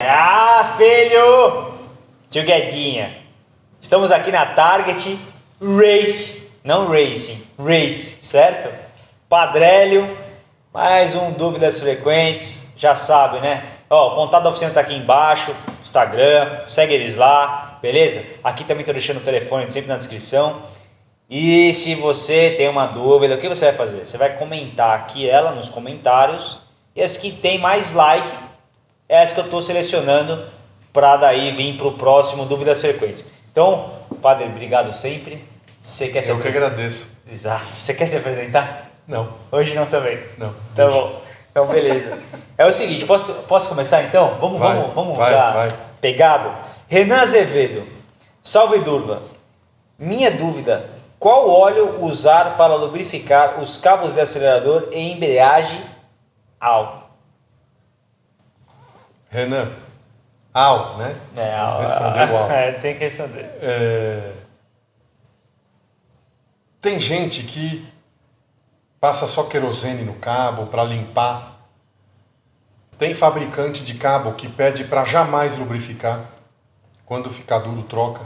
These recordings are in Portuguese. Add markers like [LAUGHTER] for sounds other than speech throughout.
Ah, filho! Tio Guedinha. Estamos aqui na Target Race, não Racing, Race, certo? Padrélio, mais um Dúvidas Frequentes, já sabe, né? Ó, o contato da oficina tá aqui embaixo, Instagram, segue eles lá, beleza? Aqui também tô deixando o telefone sempre na descrição. E se você tem uma dúvida, o que você vai fazer? Você vai comentar aqui ela nos comentários e as que tem mais like é as que eu estou selecionando para daí vir para o próximo Dúvidas Frequentes. Então, Padre, obrigado sempre. Você quer se Eu que agradeço. Exato. Você quer se apresentar? Não, Hoje não também. não. Tá bom. Então, beleza. É o seguinte, posso, posso começar então? Vamos, Vai, vamos, vamos vai, já vai. pegado. Renan Azevedo. Salve Durva. Minha dúvida, qual óleo usar para lubrificar os cabos de acelerador e embreagem ao? Renan, ao, né? É, ao. Respondeu ao. [LAUGHS] É, tem que responder. É, Tem gente que passa só querosene no cabo para limpar. Tem fabricante de cabo que pede para jamais lubrificar. Quando ficar duro, troca.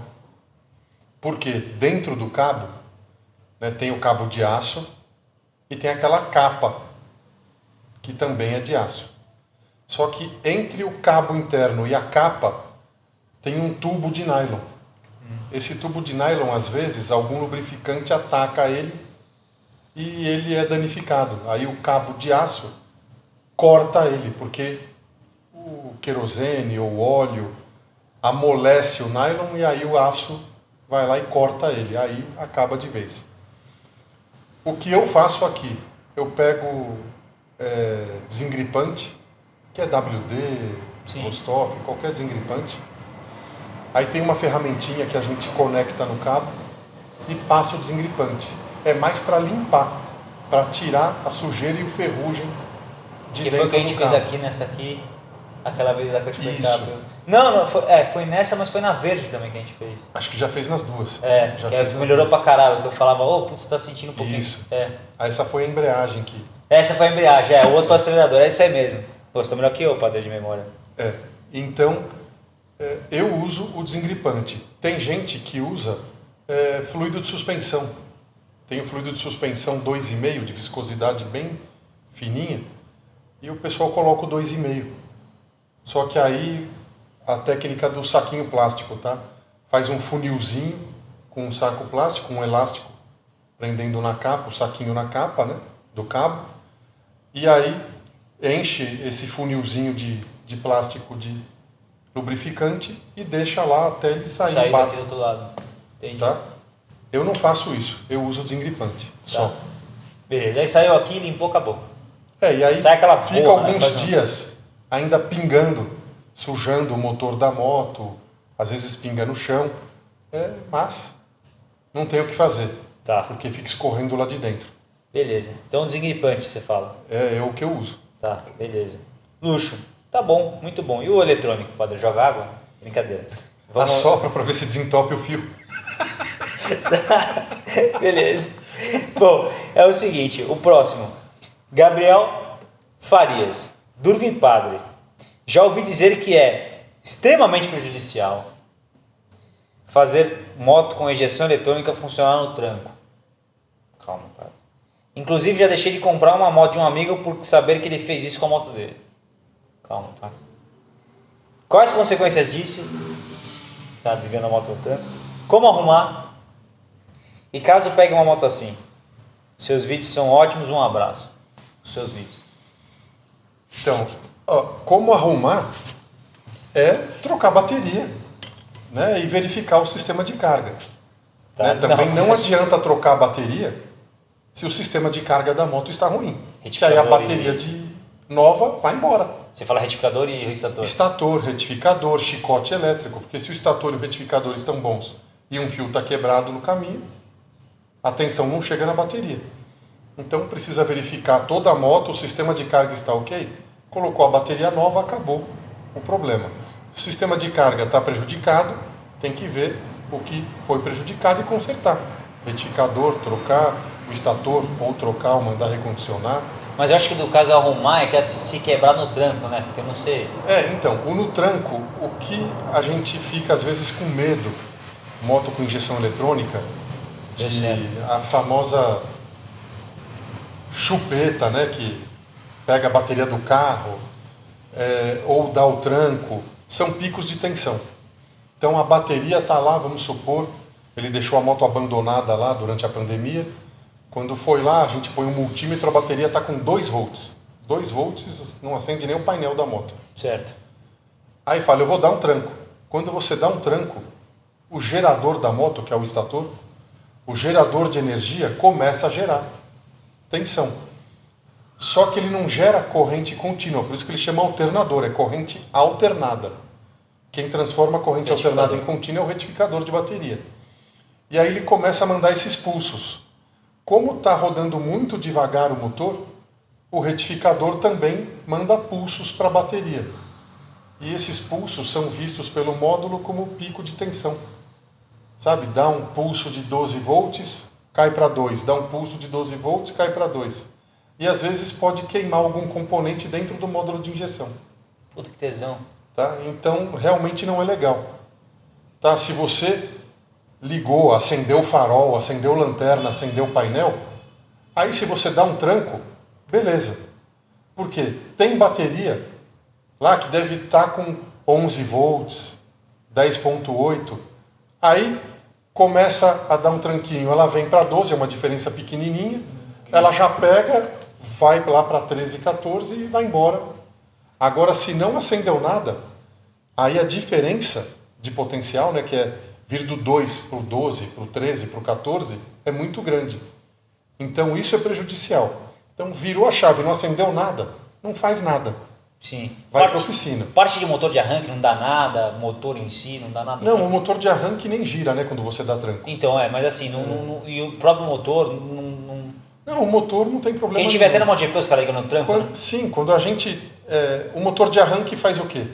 Porque dentro do cabo né, tem o cabo de aço e tem aquela capa que também é de aço. Só que entre o cabo interno e a capa tem um tubo de nylon. Esse tubo de nylon, às vezes, algum lubrificante ataca ele e ele é danificado. Aí o cabo de aço corta ele, porque o querosene ou óleo amolece o nylon e aí o aço vai lá e corta ele. Aí acaba de vez. O que eu faço aqui? Eu pego é, desengripante, que é WD. Rostov, qualquer desengripante. Aí tem uma ferramentinha que a gente conecta no cabo e passa o desengripante. É mais para limpar, para tirar a sujeira e o ferrugem de Que foi dentro o que a gente do fez cabo. aqui nessa aqui, aquela vez lá que eu te tá? Não, não, foi, é, foi nessa, mas foi na verde também que a gente fez. Acho que já fez nas duas. É, já fez melhorou duas. pra caralho, que eu falava, ô, putz, tá sentindo um pouquinho. Isso. É. Essa foi a embreagem que Essa foi a embreagem, é, o outro foi o acelerador, é isso aí mesmo. Gostou melhor que eu, padre de memória. É, então é, eu uso o desengripante. Tem gente que usa é, fluido de suspensão. Tem o fluido de suspensão 2,5 de viscosidade bem fininha e o pessoal coloca o 2,5. Só que aí a técnica do saquinho plástico, tá? Faz um funilzinho com um saco plástico, um elástico prendendo na capa, o saquinho na capa, né? Do cabo. E aí enche esse funilzinho de, de plástico de lubrificante e deixa lá até ele sair Sair daqui do outro lado. Entendi. tá? Eu não faço isso, eu uso desengripante só. Tá. Beleza, aí saiu aqui, limpou, acabou. É, e aí Sai aquela fica boa, né? alguns um- dias ainda pingando, sujando o motor da moto, às vezes pinga no chão, é, mas não tem o que fazer, Tá, porque fica escorrendo lá de dentro. beleza. Então desengripante, você fala. É, é o que eu uso. Tá, beleza. Luxo. Tá bom, muito bom. E o eletrônico, padre? Joga água? Brincadeira. Assopra para ver se desentope o fio. [LAUGHS] Beleza. Bom, é o seguinte, o próximo. Gabriel Farias, Durvin Padre. Já ouvi dizer que é extremamente prejudicial fazer moto com ejeção eletrônica funcionar no tranco. Inclusive já deixei de comprar uma moto de um amigo por saber que ele fez isso com a moto dele. Calma, padre. Quais as consequências disso? Tá ligando a moto no tranco. Como arrumar? E caso pegue uma moto assim, seus vídeos são ótimos, um abraço. Os seus vídeos. Então, ó, como arrumar é trocar bateria né, e verificar o sistema de carga. Tá? né? Também não, mas- adianta trocar a bateria se o sistema de carga da moto está ruim. Que aí a bateria e- de nova vai embora. Você fala retificador e restator. Estator, retificador, chicote elétrico, porque se o estator e o retificador estão bons e um fio está quebrado no caminho, a tensão não chega na bateria. Então precisa verificar toda a moto, o sistema de carga está ok, colocou a bateria nova, acabou o problema. O sistema de carga está prejudicado, tem que ver o que foi prejudicado e consertar. Retificador, trocar, o estator, ou trocar, ou mandar recondicionar. Mas eu acho que do caso arrumar é que é se quebrar no tranco, né? Porque eu não sei. É, então, o no tranco, o que a gente fica às vezes com medo, moto com injeção eletrônica, de a famosa chupeta, né? Que pega a bateria do carro, é, ou dá o tranco, são picos de tensão. Então a bateria está lá, vamos supor, ele deixou a moto abandonada lá durante a pandemia. Quando foi lá, a gente põe um multímetro, a bateria está com 2 volts. 2 volts não acende nem o painel da moto. Certo. Aí fala, eu vou dar um tranco. Quando você dá um tranco, o gerador da moto, que é o estator, o gerador de energia começa a gerar tensão. Só que ele não gera corrente contínua, por isso que ele chama alternador, é corrente alternada. Quem transforma a corrente alternada em contínua é o retificador de bateria. E aí ele começa a mandar esses pulsos. Como está rodando muito devagar o motor, o retificador também manda pulsos para a bateria. E esses pulsos são vistos pelo módulo como pico de tensão. Sabe, dá um pulso de 12 volts, cai para 2, dá um pulso de 12 volts, cai para 2. E às vezes pode queimar algum componente dentro do módulo de injeção. Puta que tesão. Tá? Então, realmente não é legal. Tá? Se você ligou, acendeu o farol, acendeu lanterna, acendeu o painel, aí se você dá um tranco, beleza. Porque tem bateria lá que deve estar tá com 11 volts, 10.8, aí começa a dar um tranquinho, ela vem para 12, é uma diferença pequenininha, ela já pega, vai lá para 13, 14 e vai embora. Agora, se não acendeu nada, aí a diferença de potencial, né, que é vir do 2 para o 12, para o 13, para o 14, é muito grande. Então isso é prejudicial. Então virou a chave, não acendeu nada, não faz nada. Sim. Vai para a oficina. Parte de motor de arranque não dá nada, motor em si não dá nada. Não, o motor de arranque nem gira, né, quando você dá tranco. Então, é, mas assim, não, não, e o próprio motor não, não... Não, o motor não tem problema Quem tiver até no MotoGP, os caras ligam no tranco, quando, né? Sim, quando a gente é, o motor de arranque faz o quê?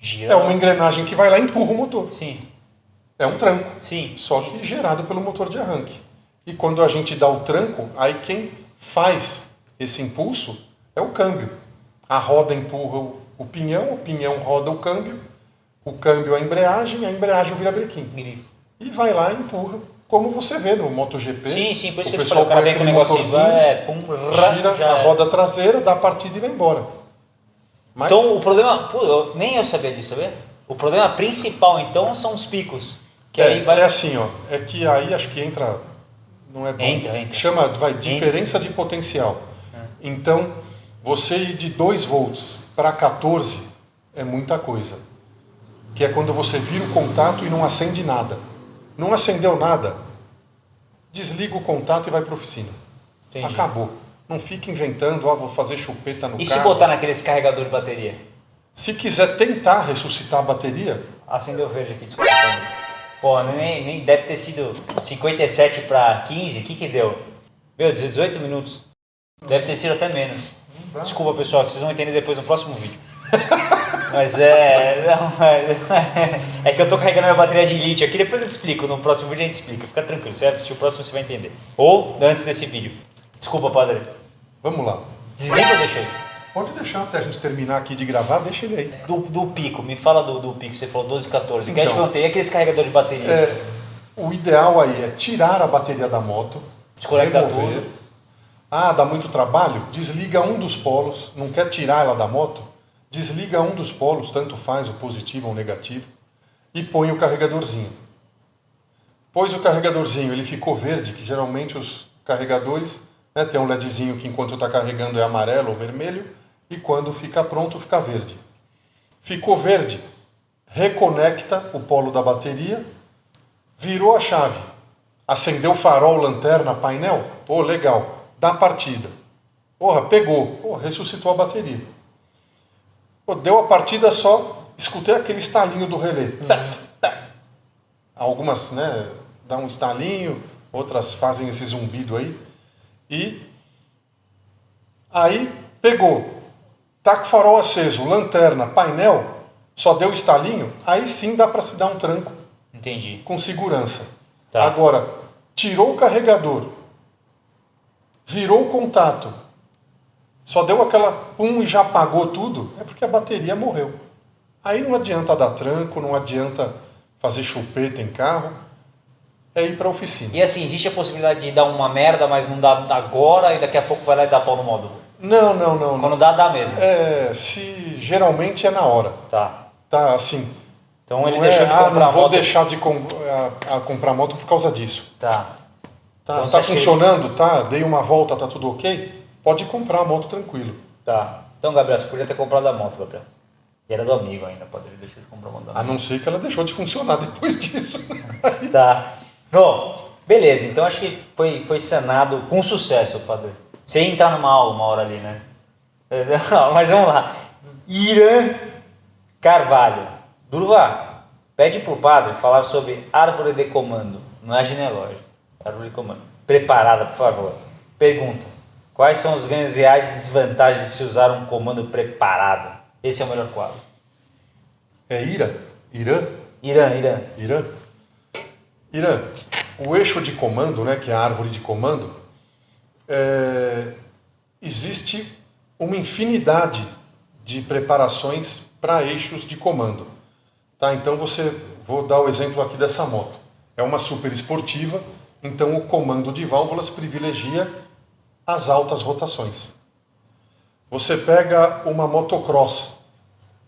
Gira. É uma engrenagem que vai lá e empurra o motor. Sim. É um tranco. Sim. Só que gerado pelo motor de arranque. E quando a gente dá o tranco, aí quem faz esse impulso é o câmbio. A roda empurra o pinhão, o pinhão roda o câmbio, o câmbio a embreagem, a embreagem vira brequim. Grifo. E vai lá e empurra, como você vê no MotoGP. Sim, sim, por isso o que eu te pessoal falei, o cara vem com o negocinho, vai, é, pum, rá, gira a é. roda traseira, dá a partida e vai embora. Mas, Então o problema, nem eu sabia disso, sabe? O problema principal então são os picos. Que é, aí vai. é assim, ó, é que aí acho que entra, não é bom, Entra, entra. chama, vai, diferença de potencial. É. Então, você ir de 2 volts para 14 é muita coisa. Que é quando você vira o contato e não acende nada. Não acendeu nada, desliga o contato e vai para oficina. Entendi. Acabou. Não fica inventando, ah, vou fazer chupeta no E se carro. botar naqueles carregador de bateria? Se quiser tentar ressuscitar a bateria, Acendeu verde aqui, desculpa. Pô, nem, nem deve ter sido 57 para 15, o que que deu? Meu, 18 minutos. Deve ter sido até menos. Desculpa pessoal, que vocês vão entender depois no próximo vídeo. [LAUGHS] Mas é. não, é, [LAUGHS] é que eu tô carregando minha bateria de lítio aqui, depois eu te explico. No próximo vídeo a gente explica. Fica tranquilo, você vai assistir o próximo você vai entender. Ou antes desse vídeo. Desculpa, padre. vamos lá. Desliga ou deixa aí? Pode deixar até a gente terminar aqui de gravar, deixa ele aí. Do, do pico, me fala do, do pico, você falou 12, 14. O que eu te Então. perguntei, e aqueles carregadores de bateria? É, o ideal aí é tirar a bateria da moto, Desconectar remover. tudo. Ah, dá muito trabalho? Desliga um dos polos, não quer tirar ela da moto? Desliga um dos polos, tanto faz o positivo ou o negativo, e põe o carregadorzinho. Pôs o carregadorzinho, ele ficou verde, que geralmente os carregadores né, tem um LEDzinho que enquanto está carregando é amarelo ou vermelho, e quando fica pronto fica verde. Ficou verde, reconecta o polo da bateria, virou a chave, acendeu farol, lanterna, painel, pô, legal, dá partida. Porra, pegou, pô, ressuscitou a bateria. Pô, deu a partida só, escutei aquele estalinho do relé. Zzz, tá. Algumas, né, dá um estalinho, outras fazem esse zumbido aí. E aí pegou, tá com o farol aceso, lanterna, painel, só deu estalinho, aí sim dá para se dar um tranco Entendi. com segurança. Tá. Agora, tirou o carregador, virou o contato, só deu aquela pum e já apagou tudo, é porque a bateria morreu. Aí não adianta dar tranco, não adianta fazer chupeta em carro, é ir para a oficina. E assim, existe a possibilidade de dar uma merda, mas não dá agora e daqui a pouco vai lá e dá pau no módulo? Não, não, não. Quando dá, dá mesmo. É, se geralmente é na hora. Tá. Tá, assim. Então ele não deixou é, de ah, comprar não vou moto. deixar de com- a, a comprar moto por causa disso. Tá. Tá, Então tá que funcionando, tá? Dei uma volta, tá tudo ok? Pode comprar a moto tranquilo. Tá. Então, Gabriel, você podia ter comprado a moto, Gabriel. E era do amigo ainda, pode ele deixou de comprar a moto. A não ser que ela deixou de funcionar depois [LAUGHS] disso. Tá. Bom, beleza. Então acho que foi, foi sanado com sucesso, padre. Você ia entrar numa aula uma hora ali, né? [LAUGHS] Mas vamos lá. Irã Carvalho. Durva, pede pro padre falar sobre árvore de comando. Não é genealógico. Árvore de comando. Preparada, por favor. Pergunta. Quais são os ganhos reais e desvantagens de se usar um comando preparado? Esse é o melhor quadro. É Ira? Irã? Irã, Irã. Irã? Irã, o eixo de comando, né, que é a árvore de comando, é, existe uma infinidade de preparações para eixos de comando. Tá? Então você, vou dar o exemplo aqui dessa moto. É uma super esportiva, então o comando de válvulas privilegia as altas rotações. Você pega uma motocross,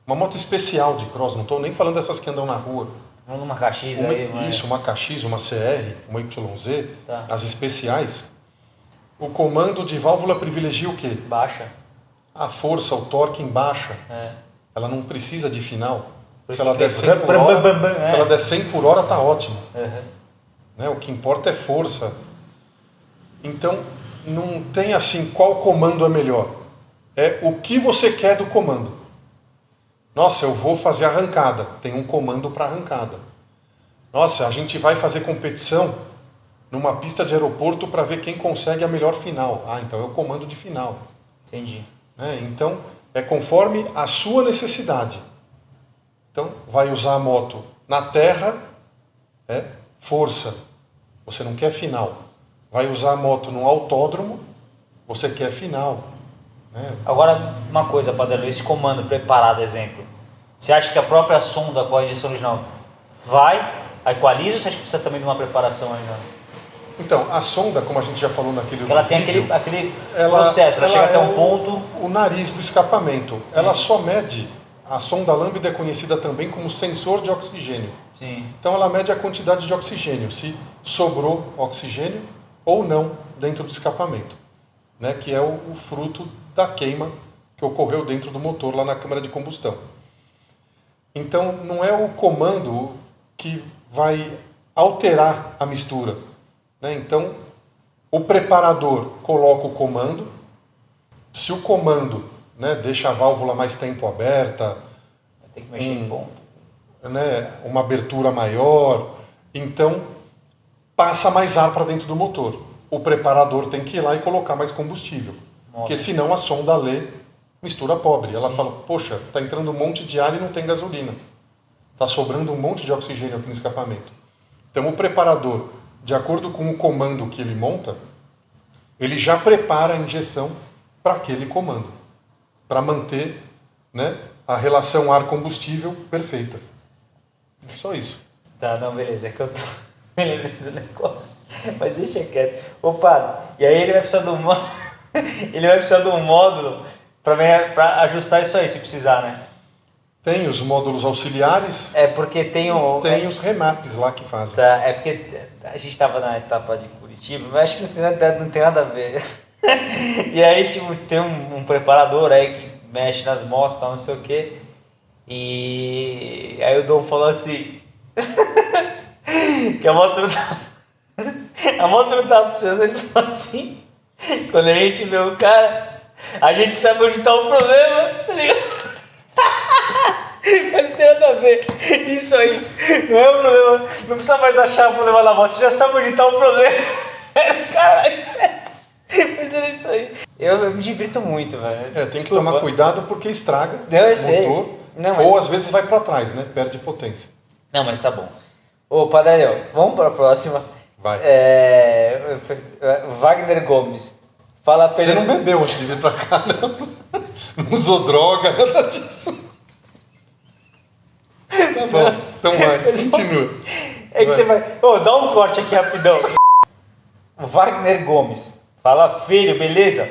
uma moto especial de cross, não estou nem falando dessas que andam na rua. Numa KX Uma- aí. uma- isso, uma KX, uma CR, uma YZ, Tá. as especiais. O comando de válvula privilegia o quê? Baixa. A força, o torque em baixa. É. Ela não precisa de final. Se ela der que- 100 por hora, é. se ela der 100 por hora, tá ótimo. Uhum. né? O que importa é força. Então, não tem assim qual comando é melhor. É o que você quer do comando. Nossa, eu vou fazer arrancada. Tem um comando para arrancada. Nossa, a gente vai fazer competição numa pista de aeroporto para ver quem consegue a melhor final. Ah, então é o comando de final. Entendi. né? Então, é conforme a sua necessidade. Então, vai usar a moto na terra, é força. Você não quer final. Vai usar a moto no autódromo, você quer final. Né? Agora, uma coisa, Padre, esse comando preparado, exemplo. Você acha que a própria sonda com a injeção original vai, equaliza ou você acha que precisa também de uma preparação ainda? Então, a sonda, como a gente já falou naquele ela tem vídeo, aquele, aquele processo, ela, chega é até um o- ponto. O nariz do escapamento. Ela só mede. A sonda lambda é conhecida também como sensor de oxigênio. Sim. Então ela mede a quantidade de oxigênio, se sobrou oxigênio ou não dentro do escapamento, né? que é o, o fruto da queima que ocorreu dentro do motor lá na câmara de combustão. Então não é o comando que vai alterar a mistura. Né? Então o preparador coloca o comando, se o comando né, deixa a válvula mais tempo aberta, Tem que mexer Hum. em ponto. né, uma abertura maior, então passa mais ar para dentro do motor. O preparador tem que ir lá e colocar mais combustível, porque senão a sonda lê mistura pobre. Ela fala: "Poxa, tá entrando um monte de ar e não tem gasolina. Tá sobrando um monte de oxigênio aqui no escapamento". Então o preparador, de acordo com o comando que ele monta, ele já prepara a injeção para aquele comando, para manter, né, a relação ar-combustível perfeita. Só isso. Tá, não, beleza, é que eu tô [LAUGHS] me lembrando do negócio. Mas deixa quieto. Padre, e aí ele vai precisar do. [LAUGHS] [LAUGHS] ele vai precisar de um módulo pra ajustar isso aí, se precisar, né? Tem os módulos auxiliares, É porque tem o. tem os remaps lá que fazem. Tá, é porque a gente tava na etapa de Curitiba, mas acho que não tem- não tem nada a ver. [LAUGHS] e aí, tipo, tem um, um preparador aí que mexe nas e tal, não sei o quê. E aí o Dom falou assim. [LAUGHS] que a moto não tá. a moto não tá funcionando, ele falou assim. [LAUGHS] Quando a gente vê o cara, a gente sabe onde tá o problema, tá ligado? [LAUGHS] Mas não tem nada a ver. Isso aí não é um problema. Não precisa mais achar o problema na voz. Você já sabe onde tá o problema. [LAUGHS] Caralho. Mas era isso aí. Eu, eu me divirto muito, velho. É, tem que tomar cuidado porque estraga Não, eu o sei. motor. Não, mas- Ou às vezes vai para trás, né? Perde potência. Não, mas tá bom. Ô, Padre, vamos para a próxima. Vai. É, Wagner Gomes. Fala, Você Felipe. não bebeu antes de vir pra cá, não. [LAUGHS] Não usou droga, nada disso. Tá bom, então vai, [LAUGHS] continua. É que você vai. Ô, dá um corte aqui rapidão. Wagner Gomes. Fala, filho, beleza?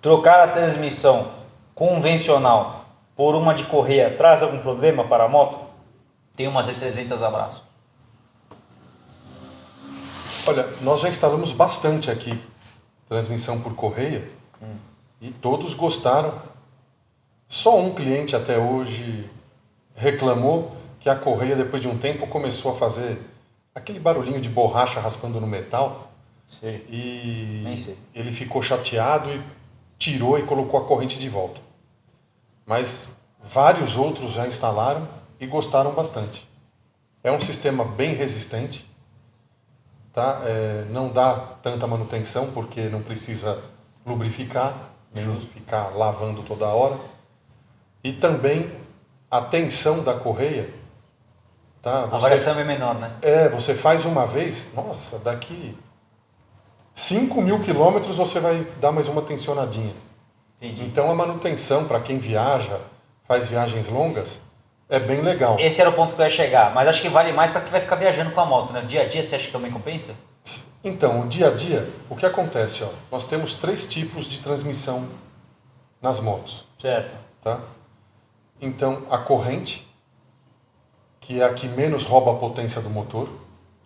Trocar a transmissão convencional por uma de correia traz algum problema para a moto? Tem uma Z300 abraço. Olha, nós já instalamos bastante aqui transmissão por correia e todos gostaram. Só um cliente até hoje reclamou que a correia, depois de um tempo, começou a fazer aquele barulhinho de borracha raspando no metal Sei. e Nem sei. ele ficou chateado e tirou e colocou a corrente de volta. Mas vários outros já instalaram e gostaram bastante. É um sistema bem resistente, tá? É, não dá tanta manutenção porque não precisa lubrificar, nem ficar lavando toda hora. E também a tensão da correia, tá? A Você- variação é menor, né? é, você faz uma vez, nossa, daqui 5 mil quilômetros você vai dar mais uma tensionadinha. Entendi. Então a manutenção para quem viaja, faz viagens longas, é bem legal. Esse era o ponto que eu ia chegar, mas acho que vale mais para quem vai ficar viajando com a moto, né? Dia a dia você acha que também compensa? Então, o dia a dia, o que acontece? Ó, nós temos três tipos de transmissão nas motos. Certo. Tá? Então, a corrente, que é a que menos rouba a potência do motor.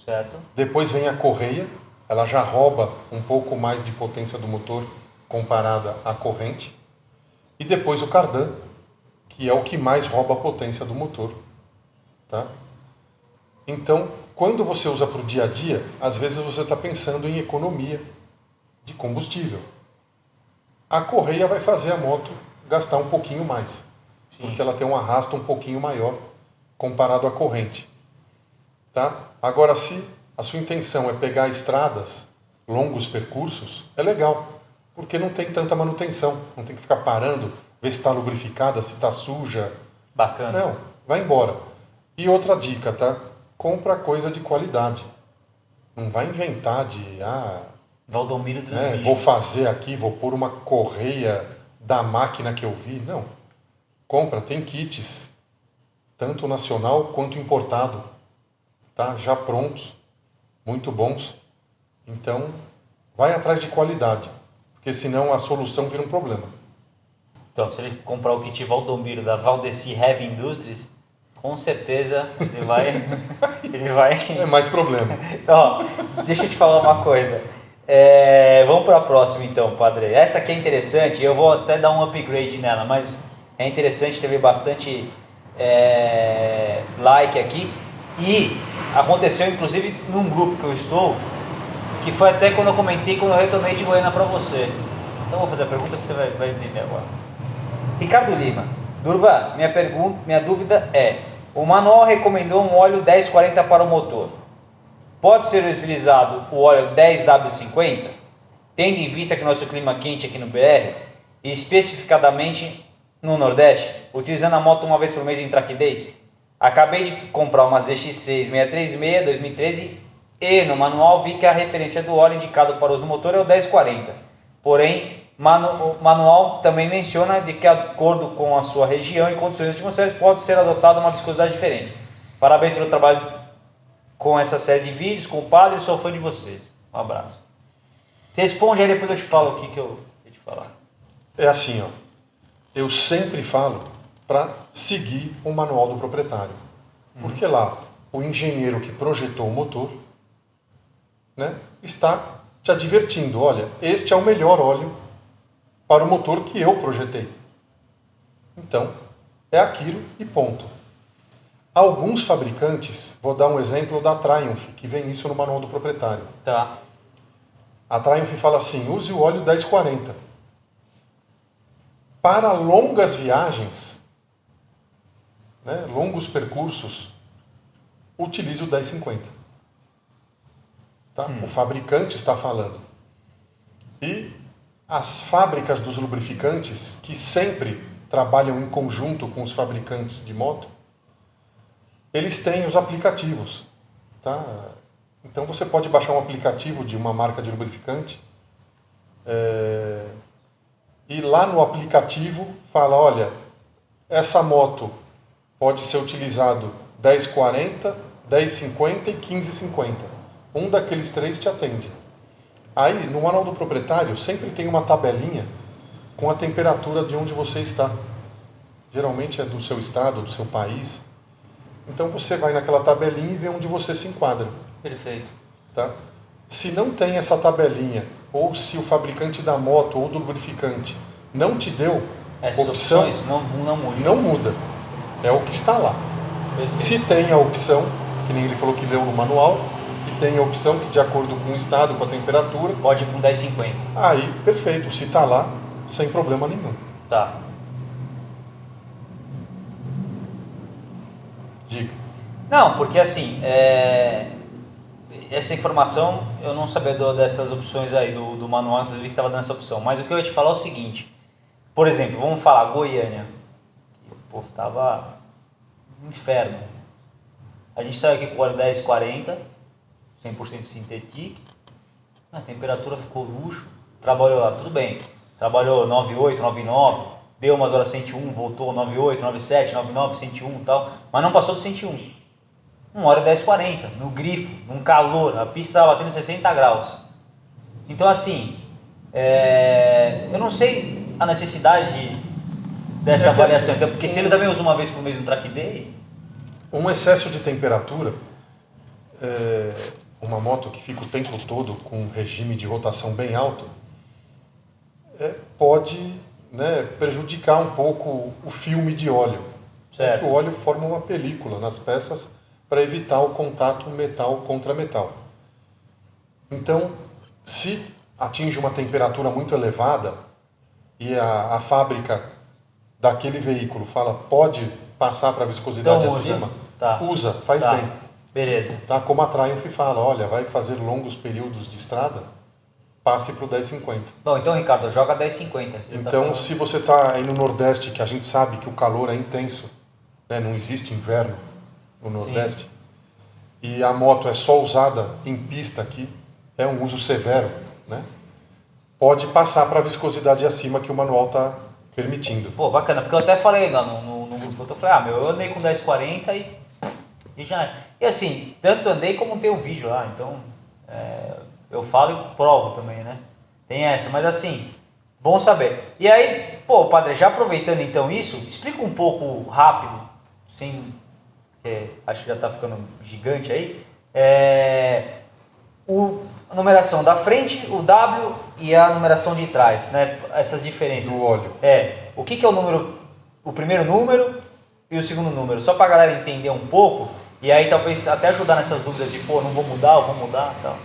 Certo. Depois vem a correia, ela já rouba um pouco mais de potência do motor comparada à corrente. E depois o cardan, que é o que mais rouba a potência do motor. Tá? Então, quando você usa para o dia a dia, às vezes você está pensando em economia de combustível. A correia vai fazer a moto gastar um pouquinho mais, Sim. porque ela tem um arrasto um pouquinho maior comparado à corrente. Tá? Agora, se a sua intenção é pegar estradas, longos percursos, é legal, porque não tem tanta manutenção, não tem que ficar parando, ver se está lubrificada, se está suja. Bacana. Não, vai embora. E outra dica, tá? Compra coisa de qualidade. Não vai inventar de, ah, Valdomiro né, vou fazer aqui, vou pôr uma correia da máquina que eu vi. Não. Compra, tem kits, tanto nacional quanto importado, tá? Já prontos, muito bons. Então, vai atrás de qualidade, porque senão a solução vira um problema. Então, se ele comprar o kit Valdomiro da Valdeci Heavy Industries, com certeza ele vai. [LAUGHS] ele vai. É mais problema. [LAUGHS] Então, ó, deixa eu te falar uma coisa. É, vamos para a próxima então, padre. Essa aqui é interessante, eu vou até dar um upgrade nela, mas é interessante, teve bastante é, like aqui. E aconteceu inclusive num grupo que eu estou, que foi até quando eu comentei quando eu retornei de Goiânia para você. Então eu vou fazer a pergunta que você vai, vai entender agora. Ricardo Lima, Durva, minha pergunta, minha dúvida é: o manual recomendou um óleo 1040 para o motor. Pode ser utilizado o óleo 10W50, tendo em vista que nosso clima quente aqui no BR, especificadamente no Nordeste, utilizando a moto uma vez por mês em days? Acabei de comprar uma ZX6 636 2013 e no manual vi que a referência do óleo indicado para uso motor é o 1040. Porém, manu- o manual também menciona de que, de acordo com a sua região e condições atmosféricas, pode ser adotada uma viscosidade diferente. Parabéns pelo trabalho com essa série de vídeos, compadre, sou fã de vocês. Um abraço. Responde aí, depois eu te falo o que, que eu ia te falar. É assim, ó. Eu sempre falo para seguir o manual do proprietário. Porque lá, o engenheiro que projetou o motor né, está te advertindo: olha, este é o melhor óleo para o motor que eu projetei. Então, é aquilo e ponto. Alguns fabricantes, vou dar um exemplo da Triumph, que vem isso no manual do proprietário. Tá. A Triumph fala assim: use o óleo 1040. Para longas viagens, né, longos percursos, utilize o 1050. Tá? O fabricante está falando. E as fábricas dos lubrificantes, que sempre trabalham em conjunto com os fabricantes de moto, eles têm os aplicativos. Tá? Então você pode baixar um aplicativo de uma marca de lubrificante É, e lá no aplicativo fala, olha, essa moto pode ser utilizado 1040, 1050 e 1550. Um daqueles três te atende. Aí, no manual do proprietário, sempre tem uma tabelinha com a temperatura de onde você está. Geralmente é do seu estado, do seu país. Então você vai naquela tabelinha e vê onde você se enquadra. Perfeito. Tá? Se não tem essa tabelinha, ou se o fabricante da moto ou do lubrificante não te deu Essas opção, opções não, não mudam. não muda. É o que está lá. Perfeito. Se tem a opção, que nem ele falou que leu no manual, e tem a opção que de acordo com o estado, com a temperatura, Pode ir para um 1050. aí perfeito, se está lá, sem problema nenhum. Tá. Diga. Não, porque assim, é, essa informação eu não sabia do- dessas opções aí do, do manual, inclusive que estava dando essa opção. Mas o que eu ia te falar é o seguinte: por exemplo, vamos falar Goiânia. O povo tava um inferno. A gente saiu aqui com óleo 1040, 100% sintético. A temperatura ficou luxo. Trabalhou lá, tudo bem. Trabalhou 98, 99, deu umas horas 101, voltou 98, 97, 99, 101 e tal. Mas não passou do 101. Uma hora 10,40, no grifo, num calor, a pista estava batendo 60 graus. Então, assim, é, eu não sei a necessidade de- dessa É que variação. assim, então, porque se ele também usa uma vez por mês no track day, Um excesso de temperatura, é, uma moto que fica o tempo todo com um regime de rotação bem alto, é, pode né, prejudicar um pouco o filme de óleo. Certo. O óleo forma uma película nas peças para evitar o contato metal contra metal. Então, se atinge uma temperatura muito elevada e a, a fábrica daquele veículo fala pode passar para viscosidade Então usa. acima, Tá. usa, faz tá, bem. Beleza. Tá? Como a Triumph fala, olha, vai fazer longos períodos de estrada, passe para o 1050. Bom, então, Ricardo, joga 10,50. Você já tá Então, falando. se você está aí no Nordeste, que a gente sabe que o calor é intenso, né? não existe inverno no Nordeste, e a moto é só usada em pista aqui, é um uso severo, né? pode passar para a viscosidade acima que o manual está permitindo. Pô, bacana, porque eu até falei lá no, no, no grupo, eu falei, ah, meu, eu andei com 10,40 e, e já. E assim, tanto andei como tem o vídeo lá, então é, eu falo e provo também, né? Tem essa, mas assim, bom saber. E aí, pô, padre, já aproveitando então isso, explica um pouco rápido, sem. é, acho que já tá ficando gigante aí. É, o, a numeração da frente, o W e a numeração de trás, né? Essas diferenças. Do óleo. É, o que, que é o número, o primeiro número e o segundo número? Só pra galera entender um pouco e aí talvez até ajudar nessas dúvidas de, pô, não vou mudar, eu vou mudar e tal.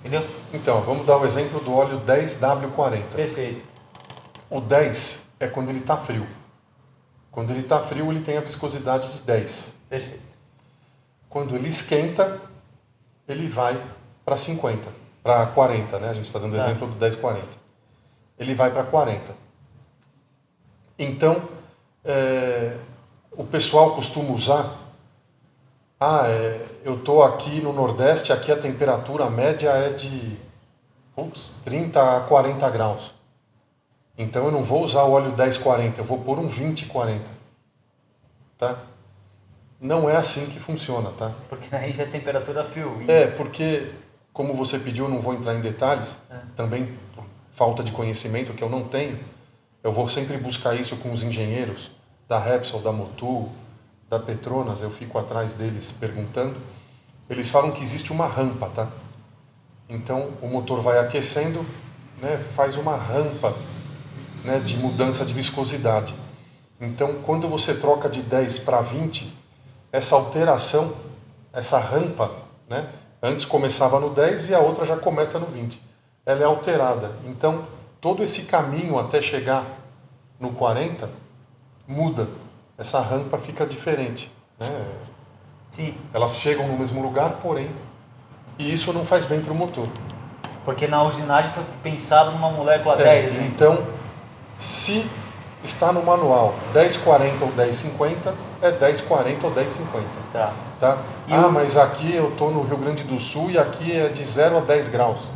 Entendeu? Então, vamos dar o exemplo do óleo 10W40. Perfeito. O 10 é quando ele está frio. Quando ele está frio, ele tem a viscosidade de 10. Perfeito. Quando ele esquenta, ele vai para 50, para 40, né? A gente está dando Tá. exemplo do 1040. Ele vai para 40. Então, é, o pessoal costuma usar. Ah, é, eu estou aqui no Nordeste, aqui a temperatura média é de putz, 30 a 40 graus. Então eu não vou usar o óleo 1040, eu vou pôr um 2040. Tá? Não é assim que funciona, tá? Porque aí a temperatura frio. É, porque, como você pediu, eu não vou entrar em detalhes, também por falta de conhecimento que eu não tenho, eu vou sempre buscar isso com os engenheiros da Repsol, da Motul, da Petronas, eu fico atrás deles perguntando. Eles falam que existe uma rampa, tá? Então, o motor vai aquecendo, né, faz uma rampa né, de mudança de viscosidade. Então, quando você troca de 10 para 20, essa alteração, essa rampa, né, antes começava no 10 e a outra já começa no 20. Ela é alterada. Então, todo esse caminho até chegar no 40 muda. Essa rampa fica diferente. Né? Sim, Elas chegam no mesmo lugar, porém, e isso não faz bem para o motor. porque na usinagem foi pensado numa molécula É, 10, né? então, se está no manual 1040 ou 1050, é 1040 ou 1050. Tá. Tá? E ah, o- mas aqui eu estou no Rio Grande do Sul e aqui é de 0 a 10 graus.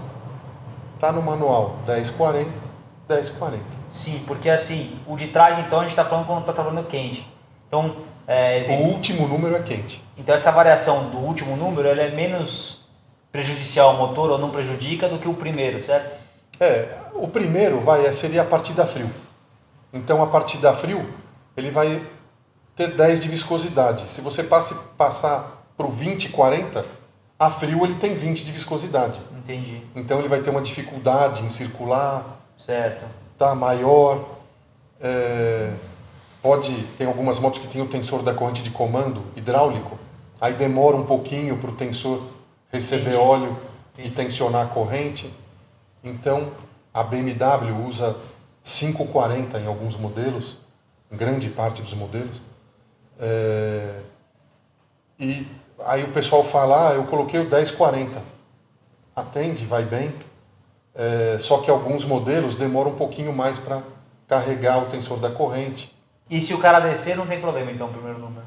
Tá no manual 10,40, 10,40. Sim, porque assim, o de trás então a gente está falando quando está trabalhando quente. Então, é, O exemplo, último número é quente. então essa variação do último número ela é menos prejudicial ao motor ou não prejudica do que o primeiro, certo? É, o primeiro vai é, seria a partida frio. Então a partida frio, ele vai ter 10 de viscosidade. Se você passe, passar para o 20, 40, a frio ele tem 20 de viscosidade. Entendi. Então ele vai ter uma dificuldade em circular, Certo. tá maior. é, pode tem algumas motos que tem o tensor da corrente de comando hidráulico, aí demora um pouquinho para o tensor receber Entendi. óleo e Entendi. tensionar a corrente. Então a BMW usa 540 em alguns modelos, em grande parte dos modelos. É, e aí o pessoal fala, ah, eu coloquei o 1040. Atende, vai bem. É, só que alguns modelos demoram um pouquinho mais para carregar o tensor da corrente. E se o cara descer, não tem problema então, o primeiro número.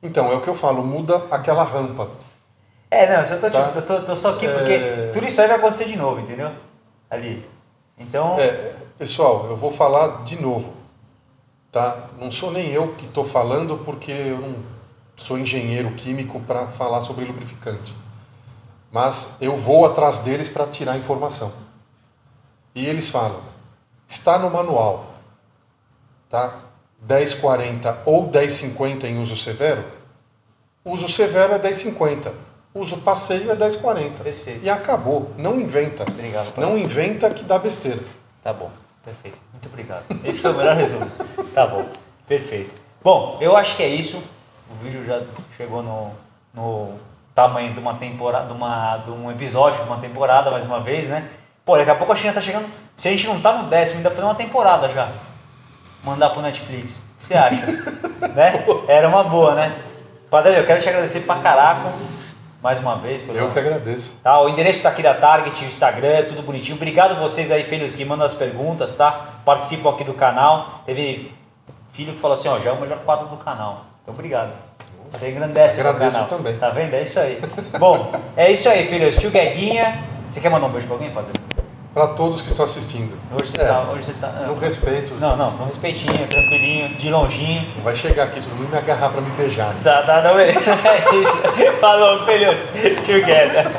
Então, é o que eu falo, muda aquela rampa. É, não, eu tô, Tá. tipo, eu tô, tô só aqui É. porque tudo isso aí vai acontecer de novo, entendeu? Ali. Então, É, pessoal, eu vou falar de novo. Tá? Não sou nem eu que estou falando porque eu não sou engenheiro químico para falar sobre lubrificante. Mas eu vou atrás deles para tirar informação. E eles falam: está no manual, tá? 1040 ou 1050 em uso severo. Uso severo é 1050. Uso passeio é 1040. Perfeito. E acabou. Não inventa. Obrigado, Paulo. Não inventa que dá besteira. Tá bom, perfeito. Muito obrigado. Esse foi o melhor resumo. Tá bom, perfeito. Bom, eu acho que é isso. O vídeo já chegou no, no tamanho de uma temporada, de, uma, de um episódio de uma temporada, mais uma vez, né? Pô, daqui a pouco a China tá chegando. Se a gente não tá no décimo, ainda fazer uma temporada já. Mandar pro Netflix. O que você acha? [LAUGHS] né? Era uma boa, né? Padre, eu quero te agradecer pra caraca. Mais uma vez. Pelo, Eu que agradeço. Tá, o endereço está aqui da Target, o Instagram, tudo bonitinho. Obrigado vocês aí, filhos, que mandam as perguntas, tá? Participam aqui do canal. Teve filho que falou assim, ó, já é o melhor quadro do canal. Então, obrigado. Você engrandece o Agradeço canal. também. Tá vendo? É isso aí. Bom, é isso aí, filhos. Tio Guedinha. Você quer mandar um beijo pra alguém, Padre? Para todos que estão assistindo. Hoje você É, tá... Hoje você tá No respeito. Não, não, com respeitinho, tranquilinho, de longinho. Vai chegar aqui todo mundo e me agarrar para me beijar. né? Tá, tá, não, é isso. Falou, filhos. Together.